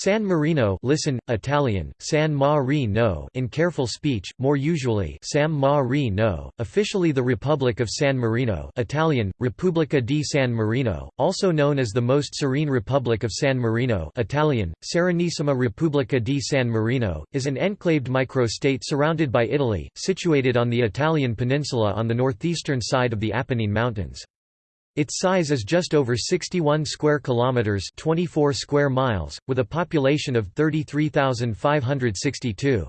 San Marino listen, Italian, San Marino in careful speech, more usually Sam Marino, officially the Republic of San Marino Italian, Repubblica di San Marino, also known as the Most Serene Republic of San Marino Italian, Serenissima Repubblica di San Marino, is an enclaved microstate surrounded by Italy, situated on the Italian peninsula on the northeastern side of the Apennine Mountains. Its size is just over 61 square kilometers, 24 square miles, with a population of 33,562.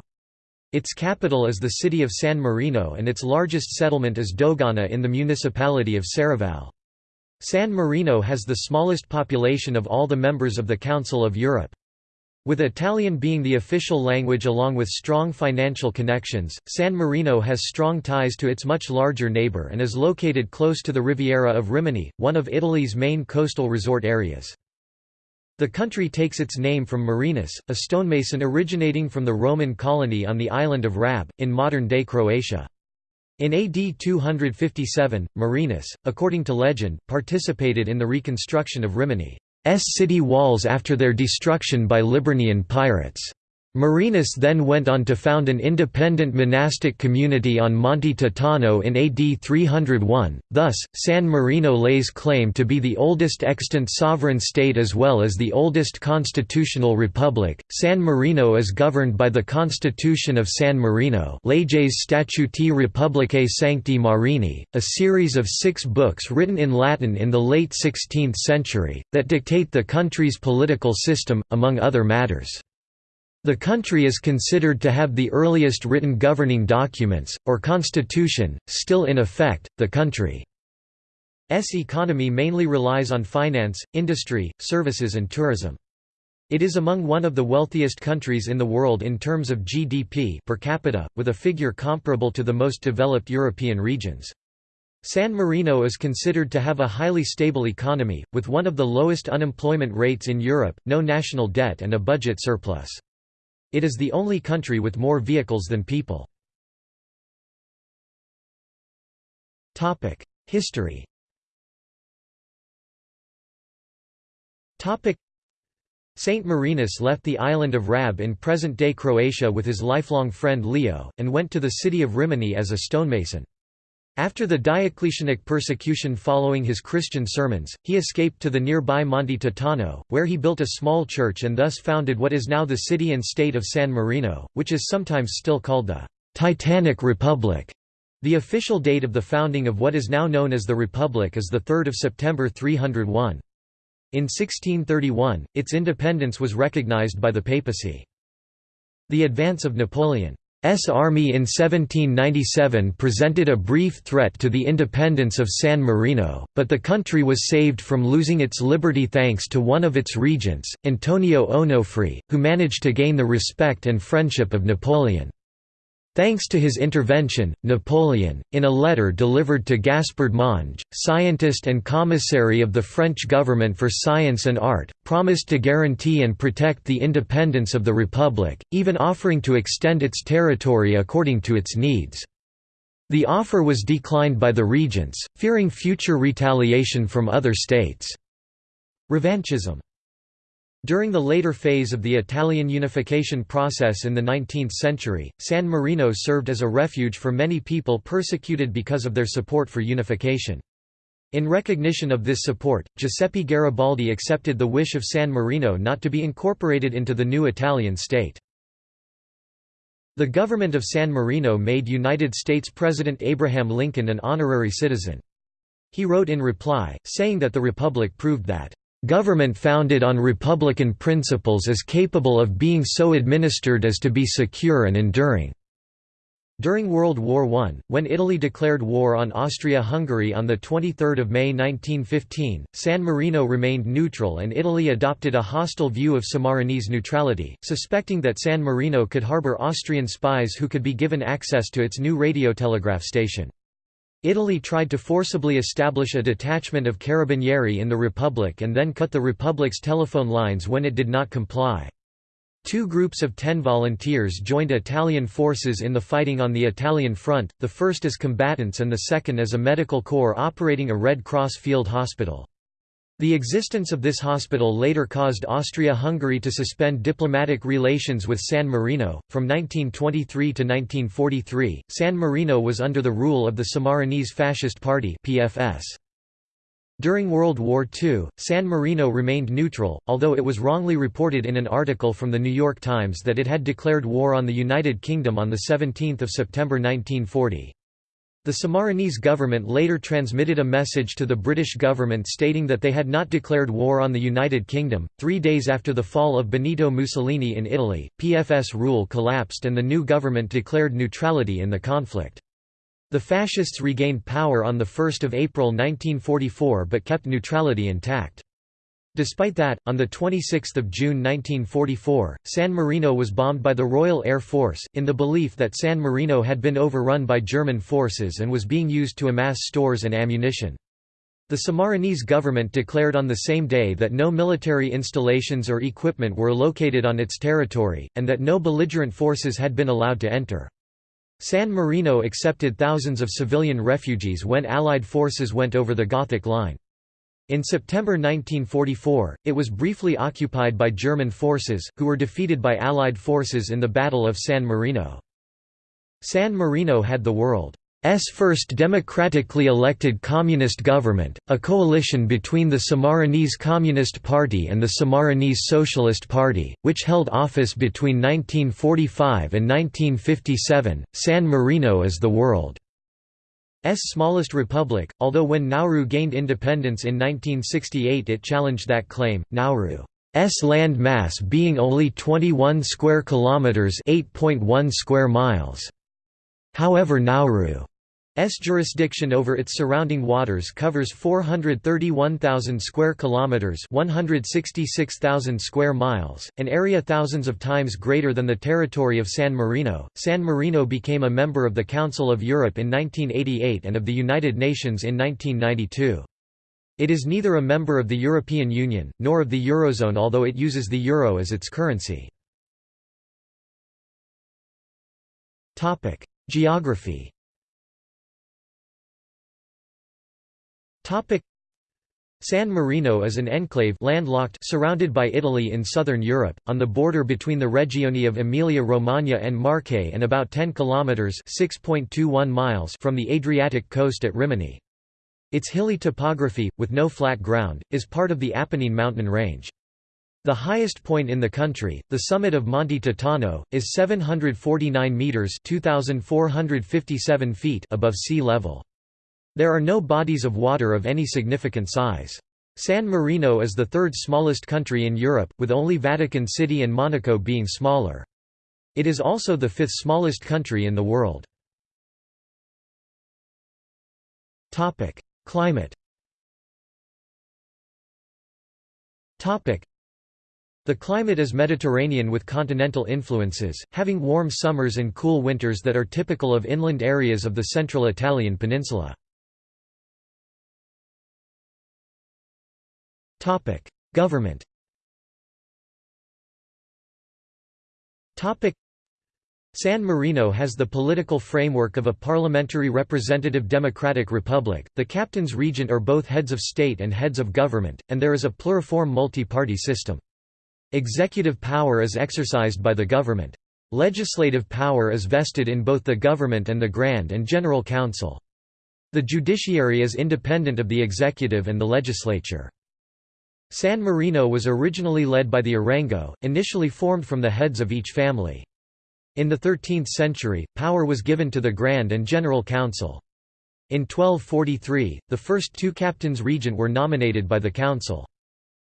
Its capital is the city of San Marino and its largest settlement is Dogana in the municipality of Serravalle. San Marino has the smallest population of all the members of the Council of Europe. With Italian being the official language along with strong financial connections, San Marino has strong ties to its much larger neighbour and is located close to the Riviera of Rimini, one of Italy's main coastal resort areas. The country takes its name from Marinus, a stonemason originating from the Roman colony on the island of Rab, in modern-day Croatia. In AD 257, Marinus, according to legend, participated in the reconstruction of Rimini. S city walls after their destruction by Liburnian pirates. Marinus then went on to found an independent monastic community on Monte Titano in AD 301, thus, San Marino lays claim to be the oldest extant sovereign state as well as the oldest constitutional republic. San Marino is governed by the Constitution of San Marino Leges Statuti Republicae Sancti Marini, a series of six books written in Latin in the late 16th century, that dictate the country's political system, among other matters. The country is considered to have the earliest written governing documents, or constitution, still in effect. The country's economy mainly relies on finance, industry, services, and tourism. It is among one of the wealthiest countries in the world in terms of GDP per capita, with a figure comparable to the most developed European regions. San Marino is considered to have a highly stable economy, with one of the lowest unemployment rates in Europe, no national debt and a budget surplus. It is the only country with more vehicles than people. History Saint Marinus left the island of Rab in present-day Croatia with his lifelong friend Leo, and went to the city of Rimini as a stonemason. After the Diocletianic persecution following his Christian sermons, he escaped to the nearby Monte Titano, where he built a small church and thus founded what is now the city and state of San Marino, which is sometimes still called the Titanic Republic. The official date of the founding of what is now known as the Republic is 3 September 301. In 1631, its independence was recognized by the papacy. The advance of Napoleon army in 1797 presented a brief threat to the independence of San Marino, but the country was saved from losing its liberty thanks to one of its regents, Antonio Onofri, who managed to gain the respect and friendship of Napoleon. Thanks to his intervention, Napoleon, in a letter delivered to Gaspard Monge, scientist and commissary of the French government for science and art, promised to guarantee and protect the independence of the Republic, even offering to extend its territory according to its needs. The offer was declined by the regents, fearing future retaliation from other states. Revanchism during the later phase of the Italian unification process in the 19th century, San Marino served as a refuge for many people persecuted because of their support for unification. In recognition of this support, Giuseppe Garibaldi accepted the wish of San Marino not to be incorporated into the new Italian state. The government of San Marino made United States President Abraham Lincoln an honorary citizen. He wrote in reply, saying that the Republic proved that Government founded on republican principles is capable of being so administered as to be secure and enduring." During World War I, when Italy declared war on Austria-Hungary on 23 May 1915, San Marino remained neutral and Italy adopted a hostile view of Sammarinese neutrality, suspecting that San Marino could harbor Austrian spies who could be given access to its new radiotelegraph station. Italy tried to forcibly establish a detachment of carabinieri in the Republic and then cut the Republic's telephone lines when it did not comply. Two groups of ten volunteers joined Italian forces in the fighting on the Italian front, the first as combatants and the second as a medical corps operating a Red Cross field hospital. The existence of this hospital later caused Austria-Hungary to suspend diplomatic relations with San Marino. From 1923 to 1943, San Marino was under the rule of the Sammarinese Fascist Party (PFS). During World War II, San Marino remained neutral, although it was wrongly reported in an article from The New York Times that it had declared war on the United Kingdom on 17 September 1940. The Sammarinese government later transmitted a message to the British government stating that they had not declared war on the United Kingdom. Three days after the fall of Benito Mussolini in Italy, PFS rule collapsed and the new government declared neutrality in the conflict. The fascists regained power on 1 April 1944 but kept neutrality intact. Despite that, on 26 June 1944, San Marino was bombed by the Royal Air Force, in the belief that San Marino had been overrun by German forces and was being used to amass stores and ammunition. The Sammarinese government declared on the same day that no military installations or equipment were located on its territory, and that no belligerent forces had been allowed to enter. San Marino accepted thousands of civilian refugees when Allied forces went over the Gothic Line. In September 1944, it was briefly occupied by German forces, who were defeated by Allied forces in the Battle of San Marino. San Marino had the world's first democratically elected communist government, a coalition between the Sammarinese Communist Party and the Sammarinese Socialist Party, which held office between 1945 and 1957. San Marino is the world. S smallest republic, although when Nauru gained independence in 1968 it challenged that claim, Nauru's land mass being only 21 square kilometers, 8.1 square miles. However Nauru S jurisdiction over its surrounding waters covers 431,000 square kilometers, 166,000 square miles, an area thousands of times greater than the territory of San Marino. San Marino became a member of the Council of Europe in 1988 and of the United Nations in 1992. It is neither a member of the European Union nor of the Eurozone although it uses the euro as its currency. Topic: Geography San Marino is an enclave landlocked surrounded by Italy in southern Europe, on the border between the regioni of Emilia-Romagna and Marche and about 10 kilometers (6.21 miles) from the Adriatic coast at Rimini. Its hilly topography, with no flat ground, is part of the Apennine mountain range. The highest point in the country, the summit of Monte Titano, is 749 meters (2457 feet) above sea level. There are no bodies of water of any significant size. San Marino is the third smallest country in Europe, with only Vatican City and Monaco being smaller. It is also the fifth smallest country in the world. Climate the climate is Mediterranean with continental influences, having warm summers and cool winters that are typical of inland areas of the central Italian peninsula. Government San Marino has the political framework of a parliamentary representative democratic republic, the captains regent are both heads of state and heads of government, and there is a pluriform multi-party system. Executive power is exercised by the government. Legislative power is vested in both the government and the Grand and General Council. The judiciary is independent of the executive and the legislature. San Marino was originally led by the Arengo, initially formed from the heads of each family. In the 13th century, power was given to the Grand and General Council. In 1243, the first two captains regent were nominated by the council.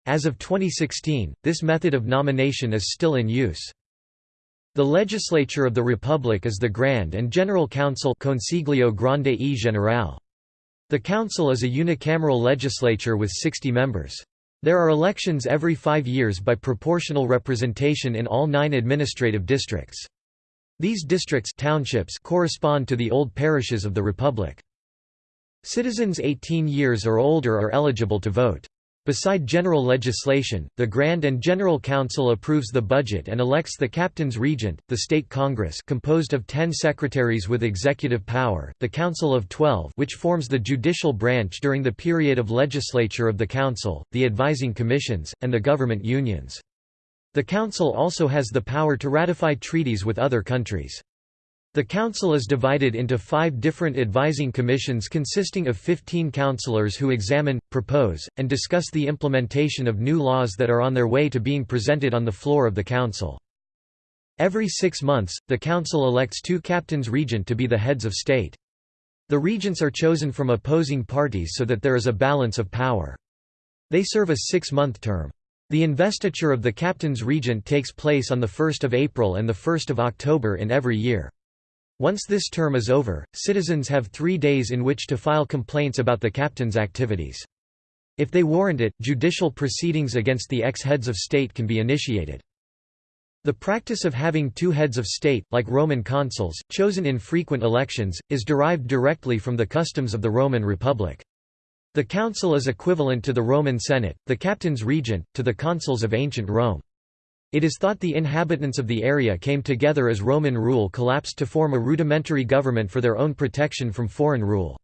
As of 2016, this method of nomination is still in use. The legislature of the Republic is the Grand and General Council Consiglio Grande e Generale. The council is a unicameral legislature with 60 members. There are elections every five years by proportional representation in all nine administrative districts. These districts townships correspond to the old parishes of the Republic. Citizens 18 years or older are eligible to vote. Beside general legislation, the Grand and General Council approves the budget and elects the Captain's Regent, the State Congress composed of ten secretaries with executive power, the Council of Twelve which forms the judicial branch during the period of legislature of the Council, the advising commissions, and the government unions. The Council also has the power to ratify treaties with other countries. The Council is divided into five different advising commissions consisting of 15 councillors who examine, propose, and discuss the implementation of new laws that are on their way to being presented on the floor of the Council. Every six months, the Council elects two captains regent to be the heads of state. The regents are chosen from opposing parties so that there is a balance of power. They serve a six-month term. The investiture of the captain's regent takes place on 1 April and 1 October in every year. Once this term is over, citizens have three days in which to file complaints about the captain's activities. If they warrant it, judicial proceedings against the ex-heads of state can be initiated. The practice of having two heads of state, like Roman consuls, chosen in frequent elections, is derived directly from the customs of the Roman Republic. The council is equivalent to the Roman Senate, the captain's regent, to the consuls of ancient Rome. It is thought the inhabitants of the area came together as Roman rule collapsed to form a rudimentary government for their own protection from foreign rule.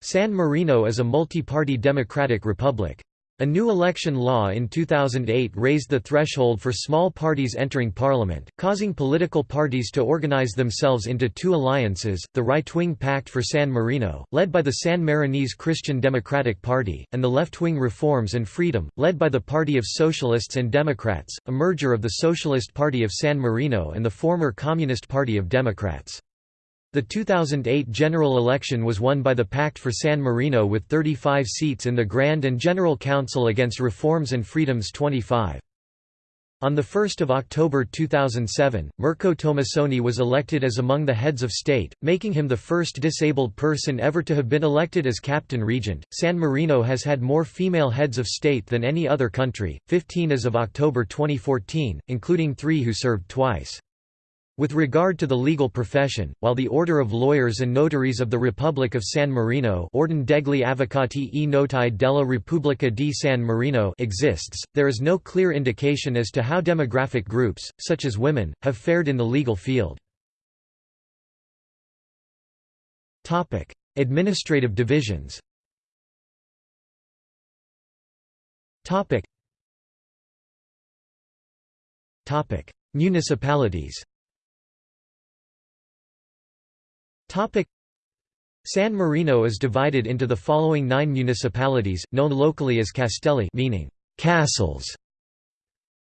San Marino is a multi-party democratic republic. A new election law in 2008 raised the threshold for small parties entering parliament, causing political parties to organize themselves into two alliances, the right-wing Pact for San Marino, led by the Sammarinese Christian Democratic Party, and the left-wing Reforms and Freedom, led by the Party of Socialists and Democrats, a merger of the Socialist Party of San Marino and the former Communist Party of Democrats. The 2008 general election was won by the Pact for San Marino with 35 seats in the Grand and General Council against Reforms and Freedoms 25. On 1 October 2007, Mirko Tomassoni was elected as among the heads of state, making him the first disabled person ever to have been elected as captain regent. San Marino has had more female heads of state than any other country, 15 as of October 2014, including three who served twice. With regard to the legal profession, while the Order of Lawyers and Notaries of the Republic of San Marino Ordine degli Avvocati e Notai della Repubblica di San Marino exists, there is no clear indication as to how demographic groups, such as women, have fared in the legal field. Administrative divisions Municipalities San Marino is divided into the following nine municipalities, known locally as castelli meaning castles.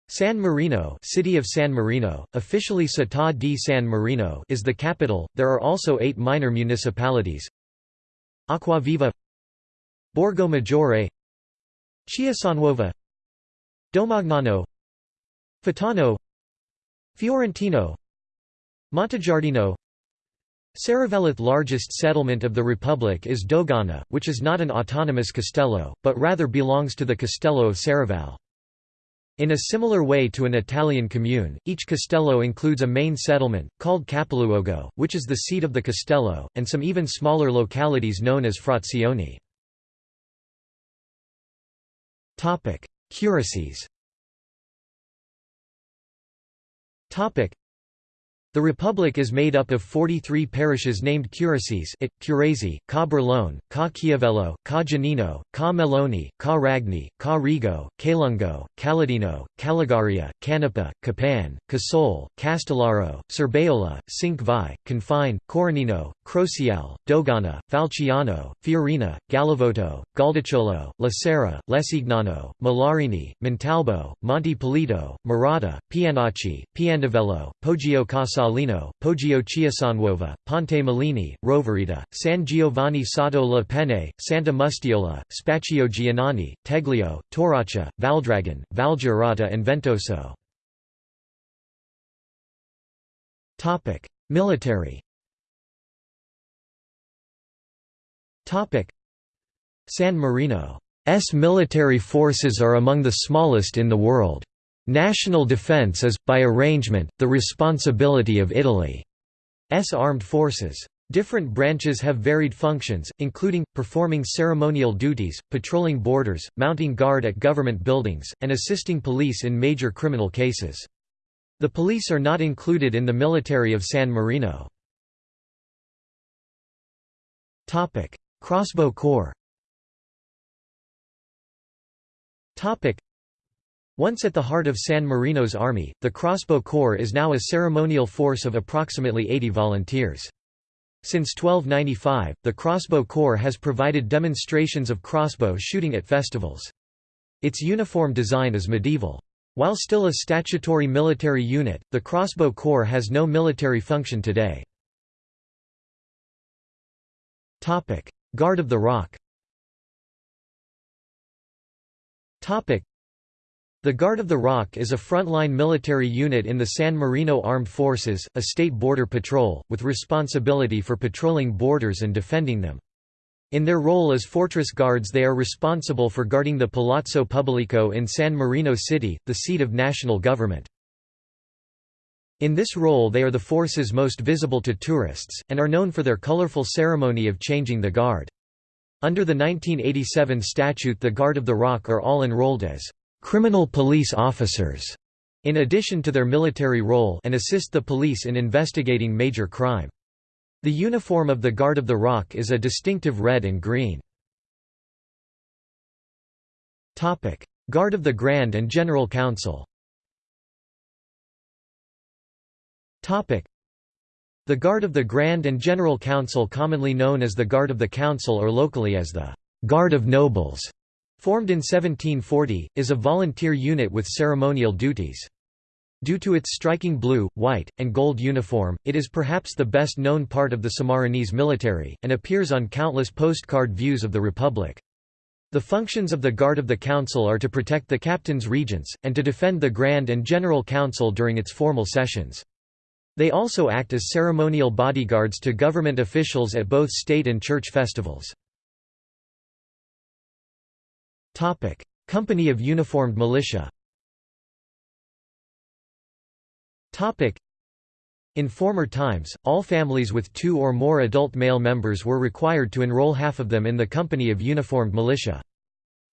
San Marino, City of San Marino, officially Città di San Marino, is the capital. There are also 8 minor municipalities. Acquaviva, Borgo Maggiore, Chiesanuova, Domagnano, Faetano, Fiorentino, Montegiardino, Seravelloth largest settlement of the republic is Dogana, which is not an autonomous castello, but rather belongs to the Castello of Serravalle. In a similar way to an Italian commune, each castello includes a main settlement, called capoluogo, which is the seat of the castello, and some even smaller localities known as frazioni. Curacies the republic is made up of 43 parishes named curacies it, Curazi, Ca Berlone, Ca Chiavello, Ca Giannino, Ca Meloni, Ca Ragni, Ca Rigo, Cailungo, Caladino, Calligaria, Canepa, Capan, Casole, Castellaro, Cerbaiola, Cinque Confine, Corianino, Crociale, Dogana, Falciano, Fiorina, Galavotto, Gualdicciolo, La Serra, Lesignano, Molarini, Montalbo, Monte Pulito, Murata, Pianacci, Piandivello, Poggio Casalino, Poggio Chiesanuova, Ponte Mellini, Rovereta, San Giovanni sotto la Penne, Santa Mustiola, Spaccio Giannoni, Teglio, Torraccia, Valdragon, Valgiurata and Ventoso. Military San Marino's military forces are among the smallest in the world. National defence is, by arrangement, the responsibility of Italy's armed forces. Different branches have varied functions, including, performing ceremonial duties, patrolling borders, mounting guard at government buildings, and assisting police in major criminal cases. The police are not included in the military of San Marino. Crossbow Corps once at the heart of San Marino's army, the Crossbow Corps is now a ceremonial force of approximately 80 volunteers. Since 1295, the Crossbow Corps has provided demonstrations of crossbow shooting at festivals. Its uniform design is medieval. While still a statutory military unit, the Crossbow Corps has no military function today. Guard of the Rock the Guard of the Rock is a frontline military unit in the San Marino Armed Forces, a state border patrol, with responsibility for patrolling borders and defending them. In their role as fortress guards they are responsible for guarding the Palazzo Pubblico in San Marino City, the seat of national government. In this role they are the force's most visible to tourists, and are known for their colorful ceremony of changing the guard. Under the 1987 statute the Guard of the Rock are all enrolled as criminal police officers, in addition to their military role and assist the police in investigating major crime. The uniform of the Guard of the Rock is a distinctive red and green. Guard of the Grand and General Council The Guard of the Grand and General Council commonly known as the Guard of the Council or locally as the Guard of Nobles Formed in 1740, is a volunteer unit with ceremonial duties. Due to its striking blue, white, and gold uniform, it is perhaps the best known part of the Sammarinese military, and appears on countless postcard views of the Republic. The functions of the Guard of the Council are to protect the captain's regents, and to defend the Grand and General Council during its formal sessions. They also act as ceremonial bodyguards to government officials at both state and church festivals. Company of Uniformed Militia. In former times, all families with two or more adult male members were required to enroll half of them in the Company of Uniformed Militia.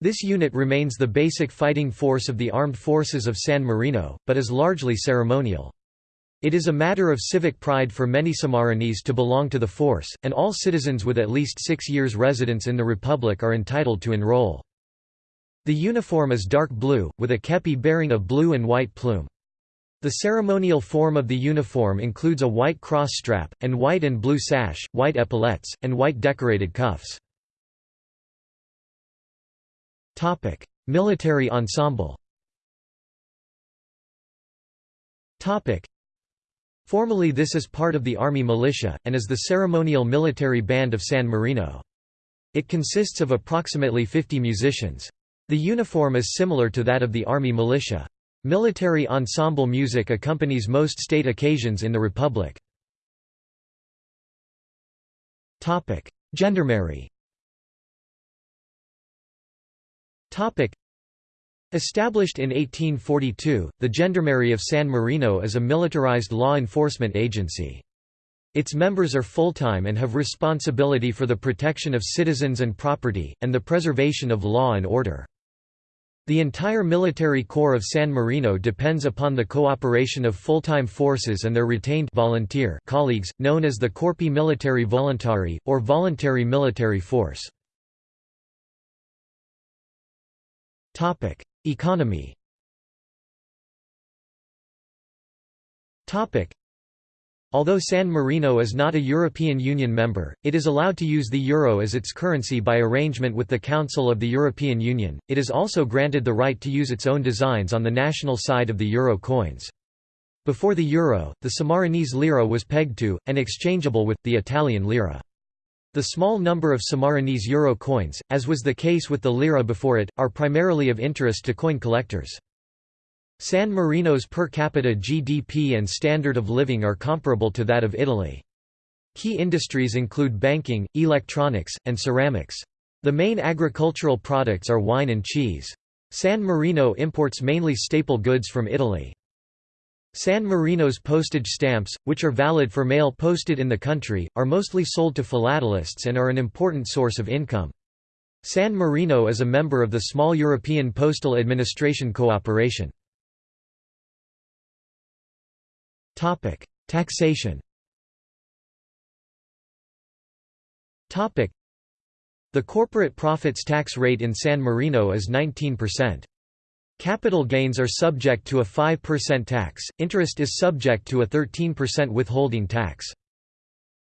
This unit remains the basic fighting force of the armed forces of San Marino, but is largely ceremonial. It is a matter of civic pride for many Sammarinese to belong to the force, and all citizens with at least six years residence in the Republic are entitled to enroll. The uniform is dark blue, with a kepi bearing a blue and white plume. The ceremonial form of the uniform includes a white cross strap, and white and blue sash, white epaulets, and white decorated cuffs. Military ensemble Formally this is part of the Army Militia, and is the ceremonial military band of San Marino. It consists of approximately 50 musicians. The uniform is similar to that of the Army militia. Military ensemble music accompanies most state occasions in the Republic. Gendarmerie Established in 1842, the Gendarmerie of San Marino is a militarized law enforcement agency. Its members are full-time and have responsibility for the protection of citizens and property, and the preservation of law and order. The entire military corps of San Marino depends upon the cooperation of full-time forces and their retained volunteer colleagues, known as the Corpi Militari Volontari, or Voluntary Military Force. Economy Although San Marino is not a European Union member, it is allowed to use the euro as its currency by arrangement with the Council of the European Union. It is also granted the right to use its own designs on the national side of the euro coins. Before the euro, the Sammarinese lira was pegged to, and exchangeable with, the Italian lira. The small number of Sammarinese euro coins, as was the case with the lira before it, are primarily of interest to coin collectors. San Marino's per capita GDP and standard of living are comparable to that of Italy. Key industries include banking, electronics, and ceramics. The main agricultural products are wine and cheese. San Marino imports mainly staple goods from Italy. San Marino's postage stamps, which are valid for mail posted in the country, are mostly sold to philatelists and are an important source of income. San Marino is a member of the small European Postal Administration cooperation. Taxation The corporate profits tax rate in San Marino is 19%. Capital gains are subject to a 5% tax, interest is subject to a 13% withholding tax.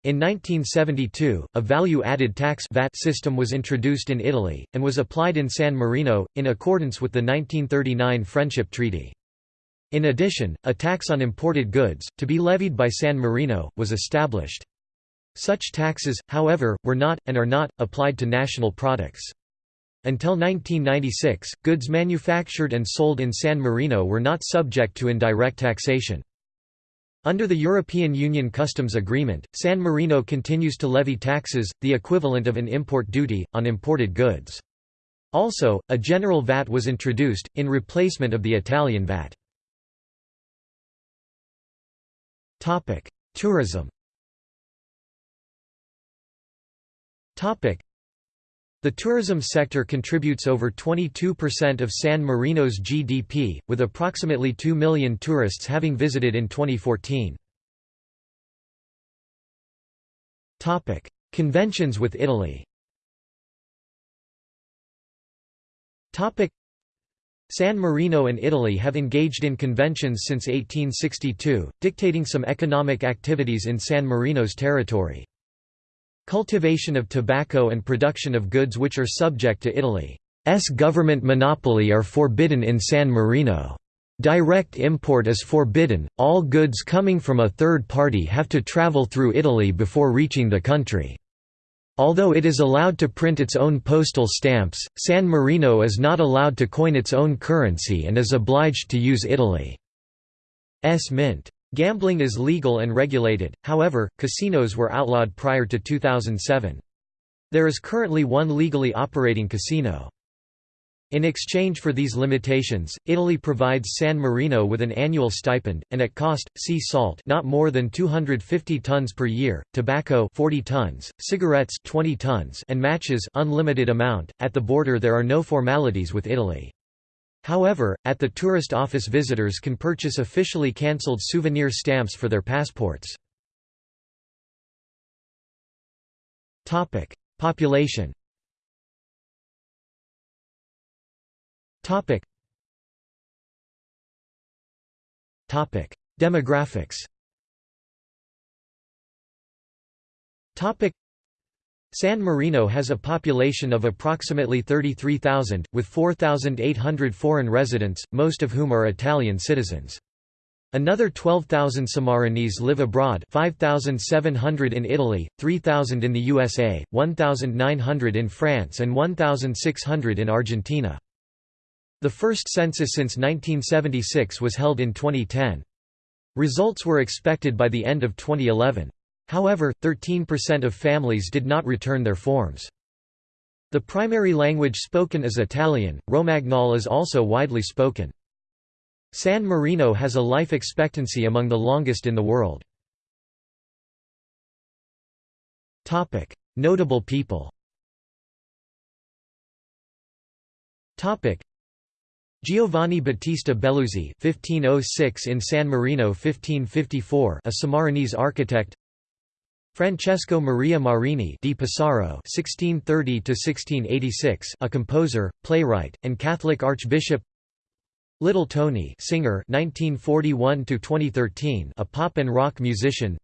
In 1972, a value-added tax VAT system was introduced in Italy, and was applied in San Marino, in accordance with the 1939 Friendship Treaty. In addition, a tax on imported goods, to be levied by San Marino, was established. Such taxes, however, were not, and are not, applied to national products. Until 1996, goods manufactured and sold in San Marino were not subject to indirect taxation. Under the European Union Customs Agreement, San Marino continues to levy taxes, the equivalent of an import duty, on imported goods. Also, a general VAT was introduced, in replacement of the Italian VAT. Tourism the tourism sector contributes over 22% of San Marino's GDP, with approximately 2 million tourists having visited in 2014. Topic: Conventions with Italy Topic: San Marino and Italy have engaged in conventions since 1862, dictating some economic activities in San Marino's territory. Cultivation of tobacco and production of goods which are subject to Italy's government monopoly are forbidden in San Marino. Direct import is forbidden, all goods coming from a third party have to travel through Italy before reaching the country. Although it is allowed to print its own postal stamps, San Marino is not allowed to coin its own currency and is obliged to use Italy's mint. Gambling is legal and regulated, however, casinos were outlawed prior to 2007. There is currently one legally operating casino. In exchange for these limitations, Italy provides San Marino with an annual stipend, and at cost, sea salt not more than 250 tons per year, tobacco 40 tons, cigarettes 20 tons and matches unlimited amount. At the border there are no formalities with Italy. However, at the tourist office visitors can purchase officially cancelled souvenir stamps for their passports. Population Demographics San Marino has a population of approximately 33,000, with 4,800 foreign residents, most of whom are Italian citizens. Another 12,000 Sammarinese live abroad 5,700 in Italy, 3,000 in the USA, 1,900 in France and 1,600 in Argentina. The first census since 1976 was held in 2010. Results were expected by the end of 2011. However, 13% of families did not return their forms. The primary language spoken is Italian, Romagnol is also widely spoken. San Marino has a life expectancy among the longest in the world. Notable people Giovanni Battista Belluzzi (1506 in San Marino, 1554), a Sammarinese architect. Francesco Maria Marini di Pesaro (1630–1686), a composer, playwright, and Catholic archbishop. Little Tony, singer (1941–2013), a pop and rock musician.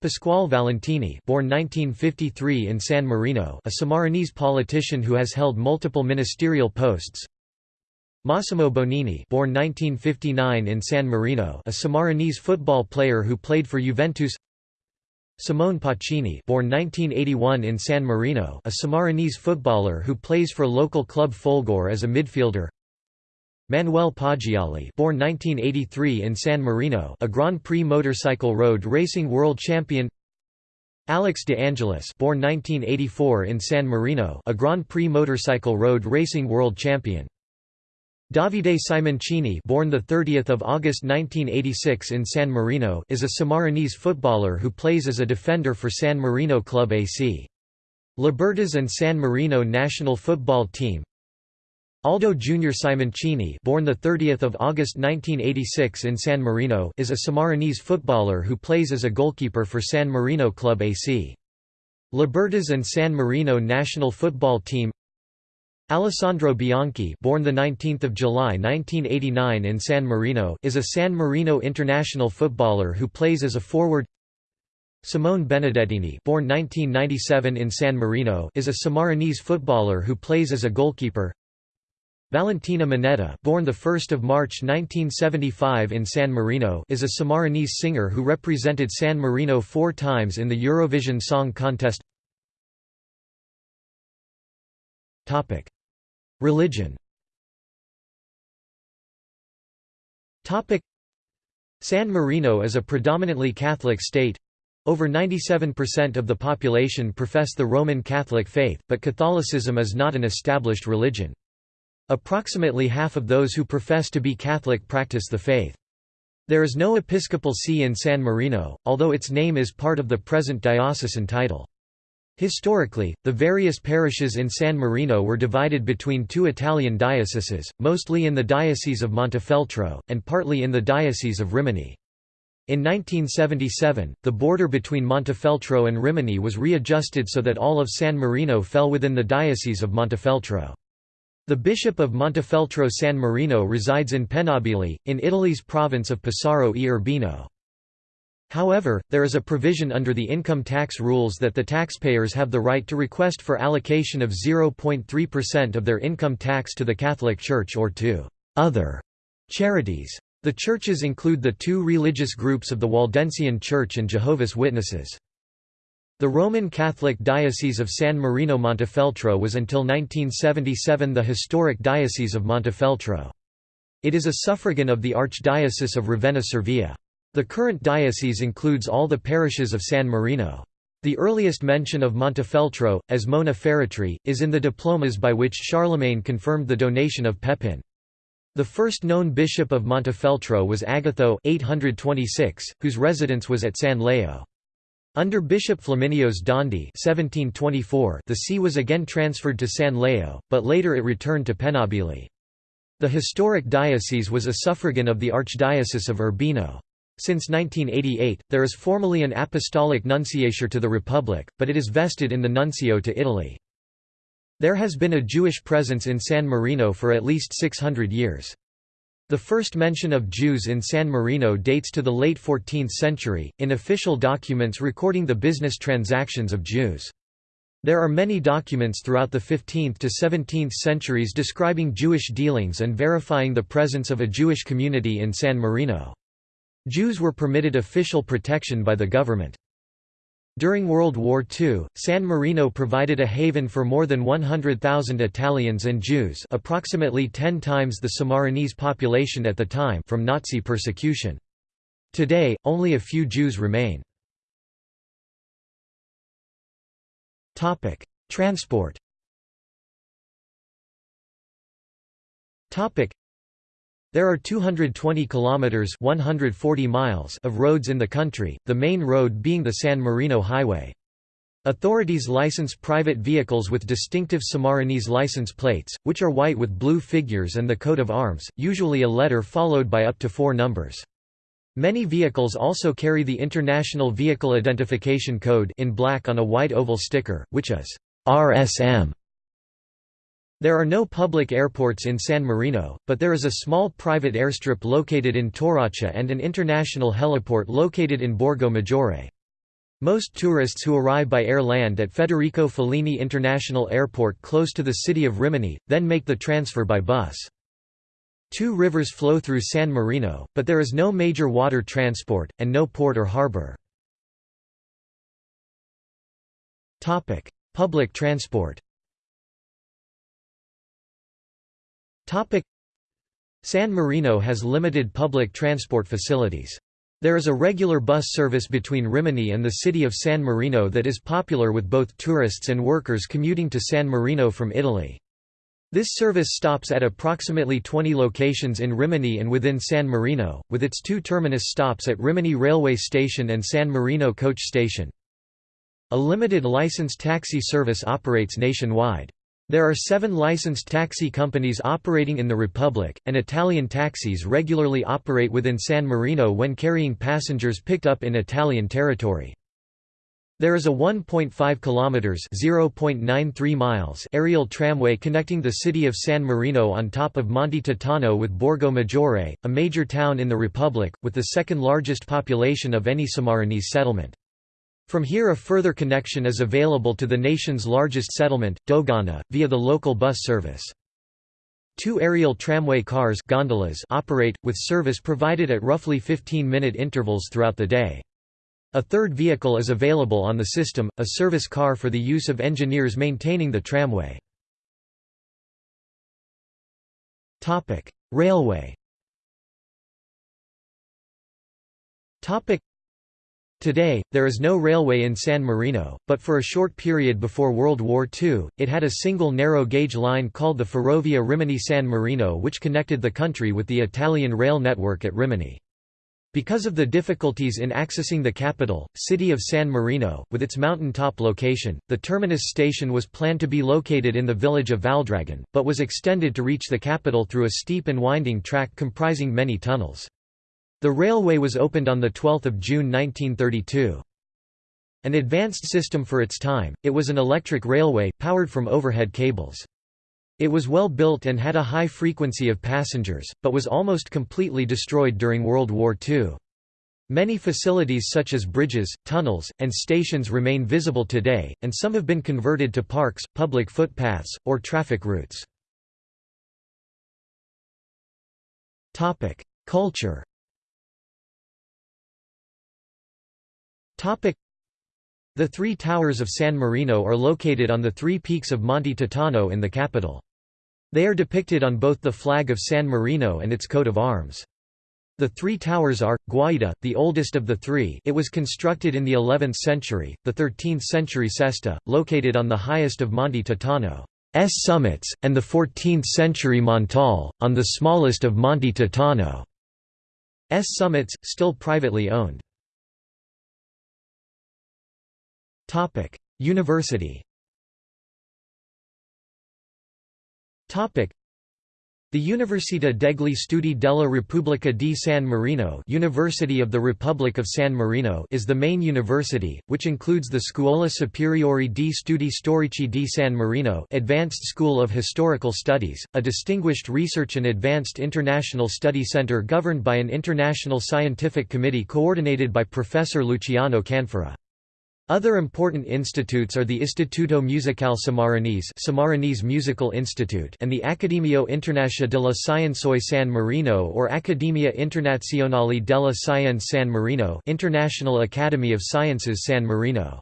Pasquale Valentini, born 1953 in San Marino, a Sammarinese politician who has held multiple ministerial posts. Massimo Bonini, born 1959 in San Marino, a Sammarinese football player who played for Juventus. Simone Pacini born 1981 in San Marino a Sammarinese footballer who plays for local club Folgore as a midfielder. Manuel Poggiali born 1983 in San Marino a Grand Prix motorcycle road racing world champion. Alex de Angelis born 1984 in San Marino a Grand Prix motorcycle road racing world champion Davide Simoncini born the 30th of August 1986 in San Marino is a Sammarinese footballer who plays as a defender for San Marino Club AC. Libertas and San Marino national football team Aldo Junior Simoncini born the 30th of August 1986 in San Marino is a Sammarinese footballer who plays as a goalkeeper for San Marino Club AC. Libertas and San Marino national football team Alessandro Bianchi born the 19th of July 1989 in San Marino is a San Marino international footballer who plays as a forward. Simone Benedettini born 1997 in San Marino is a Sammarinese footballer who plays as a goalkeeper. Valentina Monetta born 1 March 1975 in San Marino is a Sammarinese singer who represented San Marino four times in the Eurovision Song Contest Religion San Marino is a predominantly Catholic state. Over 97% of the population profess the Roman Catholic faith, but Catholicism is not an established religion. Approximately half of those who profess to be Catholic practice the faith. There is no episcopal see in San Marino, although its name is part of the present diocesan title. Historically, the various parishes in San Marino were divided between two Italian dioceses, mostly in the Diocese of Montefeltro, and partly in the Diocese of Rimini. In 1977, the border between Montefeltro and Rimini was readjusted so that all of San Marino fell within the Diocese of Montefeltro. The Bishop of Montefeltro San Marino resides in Pennabilli, in Italy's province of Pesaro e Urbino. However, there is a provision under the income tax rules that the taxpayers have the right to request for allocation of 0.3% of their income tax to the Catholic Church or to other charities. The churches include the two religious groups of the Waldensian Church and Jehovah's Witnesses. The Roman Catholic Diocese of San Marino Montefeltro was until 1977 the historic Diocese of Montefeltro. It is a suffragan of the Archdiocese of Ravenna-Cervia. The current diocese includes all the parishes of San Marino. The earliest mention of Montefeltro, as Mons Feretri, is in the diplomas by which Charlemagne confirmed the donation of Pepin. The first known bishop of Montefeltro was Agatho 826, whose residence was at San Leo. Under Bishop Flaminios Dondi 1724, the see was again transferred to San Leo, but later it returned to Pennabilli. The historic diocese was a suffragan of the Archdiocese of Urbino. Since 1988, there is formally an apostolic nunciature to the Republic, but it is vested in the nuncio to Italy. There has been a Jewish presence in San Marino for at least 600 years. The first mention of Jews in San Marino dates to the late 14th century, in official documents recording the business transactions of Jews. There are many documents throughout the 15th to 17th centuries describing Jewish dealings and verifying the presence of a Jewish community in San Marino. Jews were permitted official protection by the government. During World War II, San Marino provided a haven for more than 100,000 Italians and Jews approximately 10 times the Sammarinese population at the time from Nazi persecution. Today, only a few Jews remain. Transport there are 220 kilometers (140 miles) of roads in the country, the main road being the San Marino Highway. Authorities license private vehicles with distinctive Sammarinese license plates, which are white with blue figures and the coat of arms, usually a letter followed by up to four numbers. Many vehicles also carry the International Vehicle Identification Code in black on a white oval sticker, which is RSM there are no public airports in San Marino, but there is a small private airstrip located in Torraccia and an international heliport located in Borgo Maggiore. Most tourists who arrive by air land at Federico Fellini International Airport close to the city of Rimini, then make the transfer by bus. Two rivers flow through San Marino, but there is no major water transport, and no port or harbor. Public transport San Marino has limited public transport facilities. There is a regular bus service between Rimini and the city of San Marino that is popular with both tourists and workers commuting to San Marino from Italy. This service stops at approximately 20 locations in Rimini and within San Marino, with its two terminus stops at Rimini Railway Station and San Marino Coach Station. A limited licensed taxi service operates nationwide. There are seven licensed taxi companies operating in the Republic, and Italian taxis regularly operate within San Marino when carrying passengers picked up in Italian territory. There is a 1.5 kilometers (0.93 miles) aerial tramway connecting the city of San Marino on top of Monte Titano with Borgo Maggiore, a major town in the Republic, with the second largest population of any Sammarinese settlement. From here a further connection is available to the nation's largest settlement, Dogana, via the local bus service. Two aerial tramway cars gondolas operate, with service provided at roughly 15-minute intervals throughout the day. A third vehicle is available on the system, a service car for the use of engineers maintaining the tramway. Railway Today, there is no railway in San Marino, but for a short period before World War II, it had a single narrow-gauge line called the Ferrovia Rimini-San Marino which connected the country with the Italian rail network at Rimini. Because of the difficulties in accessing the capital, city of San Marino, with its mountain-top location, the terminus station was planned to be located in the village of Valdragone, but was extended to reach the capital through a steep and winding track comprising many tunnels. The railway was opened on 12 June 1932. An advanced system for its time, it was an electric railway, powered from overhead cables. It was well built and had a high frequency of passengers, but was almost completely destroyed during World War II. Many facilities such as bridges, tunnels, and stations remain visible today, and some have been converted to parks, public footpaths, or traffic routes. Culture The three towers of San Marino are located on the three peaks of Monte Titano in the capital. They are depicted on both the flag of San Marino and its coat of arms. The three towers are, Guaita, the oldest of the three it was constructed in the 11th century, the 13th century Cesta, located on the highest of Monte Titano's summits, and the 14th century Montale, on the smallest of Monte Titano's summits, still privately owned. University the Università degli Studi della Repubblica di San Marino University of the Republic of San Marino is the main university, which includes the Scuola Superiore di Studi Storici di San Marino Advanced School of Historical Studies, a distinguished research and advanced international study center governed by an international scientific committee coordinated by Professor Luciano Canfora. Other important institutes are the Istituto Musicale Sammarinese Sammarinese Musical Institute and the Accademia Internazionale della Scienze San Marino or Accademia Internazionale della Scienze San Marino International Academy of Sciences San Marino.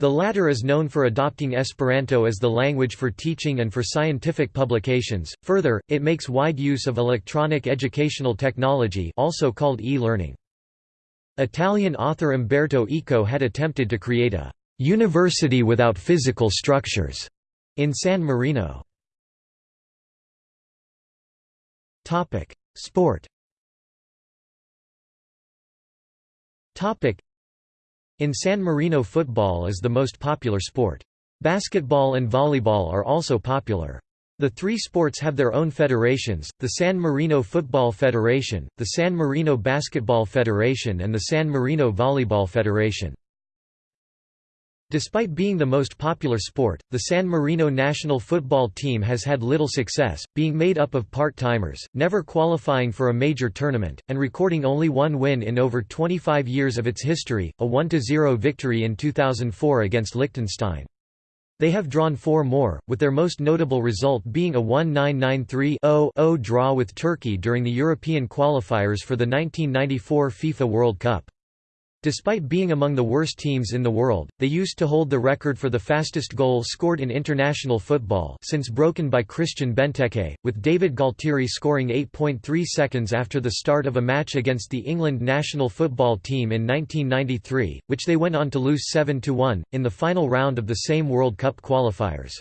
The latter is known for adopting Esperanto as the language for teaching and for scientific publications. Further, it makes wide use of electronic educational technology also called e-learning. Italian author Umberto Eco had attempted to create a «university without physical structures» in San Marino. Sport In San Marino football is the most popular sport. Basketball and volleyball are also popular. The three sports have their own federations, the San Marino Football Federation, the San Marino Basketball Federation and the San Marino Volleyball Federation. Despite being the most popular sport, the San Marino national football team has had little success, being made up of part-timers, never qualifying for a major tournament, and recording only one win in over 25 years of its history, a 1–0 victory in 2004 against Liechtenstein. They have drawn four more, with their most notable result being a 1-9-9-3-0-0 draw with Turkey during the European qualifiers for the 1994 FIFA World Cup. Despite being among the worst teams in the world, they used to hold the record for the fastest goal scored in international football since broken by Christian Benteke, with David Gualtieri scoring 8.3 seconds after the start of a match against the England national football team in 1993, which they went on to lose 7–1, in the final round of the same World Cup qualifiers.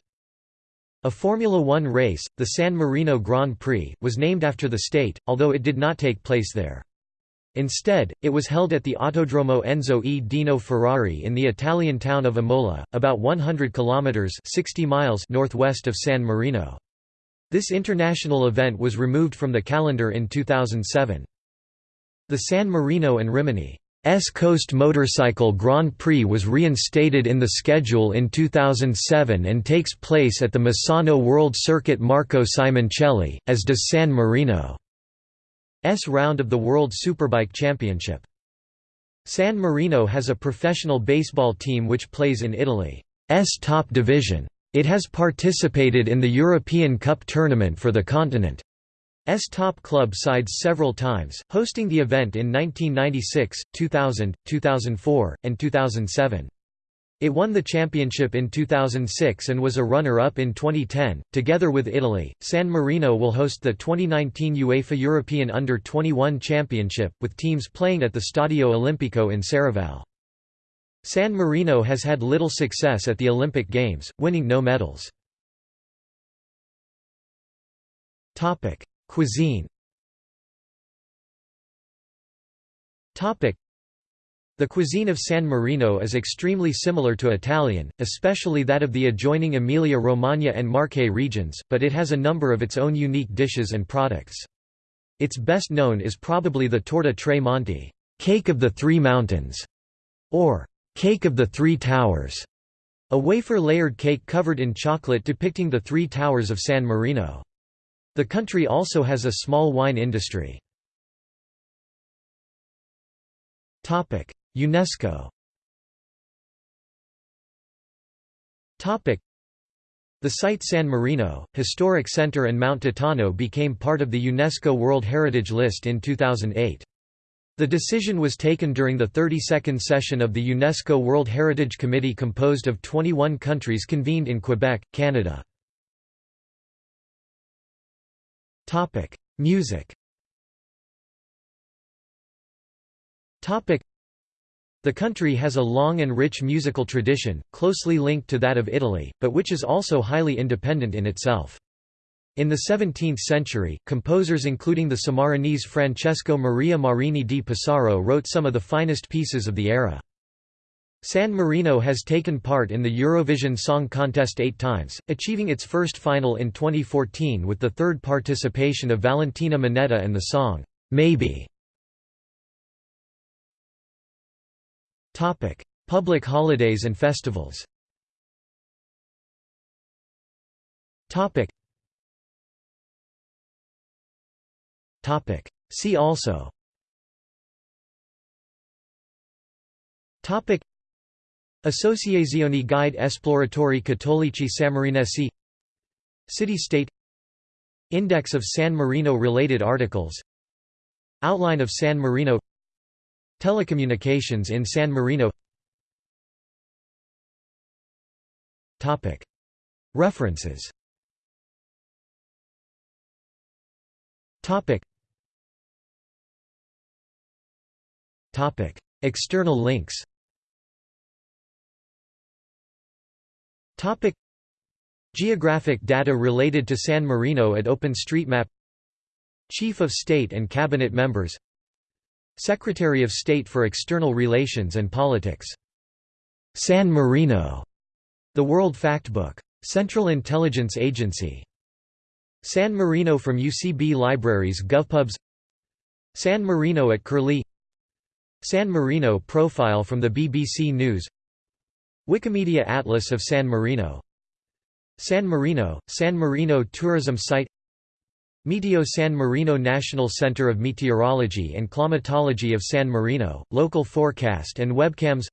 A Formula One race, the San Marino Grand Prix, was named after the state, although it did not take place there. Instead, it was held at the Autodromo Enzo e Dino Ferrari in the Italian town of Imola, about 100 kilometers (60 miles) northwest of San Marino. This international event was removed from the calendar in 2007. The San Marino and Rimini S Coast Motorcycle Grand Prix was reinstated in the schedule in 2007 and takes place at the Misano World Circuit Marco Simoncelli, as does San Marino's round of the World Superbike Championship. San Marino has a professional baseball team which plays in Italy's top division. It has participated in the European Cup tournament for the continent. S top club sides several times, hosting the event in 1996, 2000, 2004, and 2007. It won the championship in 2006 and was a runner-up in 2010. Together with Italy, San Marino will host the 2019 UEFA European Under-21 Championship, with teams playing at the Stadio Olimpico in Serravalle. San Marino has had little success at the Olympic Games, winning no medals. Topic: Cuisine the cuisine of San Marino is extremely similar to Italian, especially that of the adjoining Emilia-Romagna and Marche regions, but it has a number of its own unique dishes and products. Its best known is probably the torta tre monti cake of the three mountains", or cake of the three towers, a wafer-layered cake covered in chocolate depicting the three towers of San Marino. The country also has a small wine industry. UNESCO the site San Marino, Historic Center and Mount Titano became part of the UNESCO World Heritage List in 2008. The decision was taken during the 32nd session of the UNESCO World Heritage Committee composed of 21 countries convened in Quebec, Canada. Music. The country has a long and rich musical tradition, closely linked to that of Italy, but which is also highly independent in itself. In the 17th century, composers including the Sammarinese Francesco Maria Marini di Pesaro wrote some of the finest pieces of the era. San Marino has taken part in the Eurovision Song Contest eight times, achieving its first final in 2014 with the third participation of Valentina Monetta and the song, "'Maybe". Public holidays and festivals. See also. Topic. Associazione Guide Esploratori Cattolici Sammarinesi City-State Index of San Marino-related articles. Outline of San Marino Telecommunications in San Marino. References. External links. Geographic data related to San Marino at OpenStreetMap. Chief of State and Cabinet members Secretary of State for External Relations and Politics. San Marino. The World Factbook. Central Intelligence Agency. San Marino from UCB Libraries GovPubs San Marino at Curlie San Marino profile from the BBC News Wikimedia Atlas of San Marino San Marino, San Marino tourism site Meteo San Marino National Center of Meteorology and Climatology of San Marino, local forecast and webcams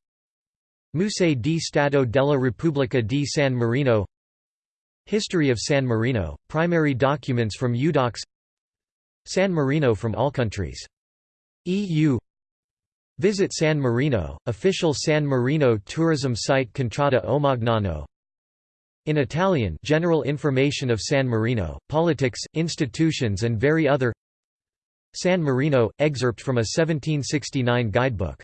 Museo di Stato della Repubblica di San Marino History of San Marino, primary documents from UDocs San Marino from all countries. EU Visit San Marino, official San Marino tourism site Contrada Omagnano In Italian general information of San Marino, politics, institutions and very other. San Marino, excerpt from a 1769 guidebook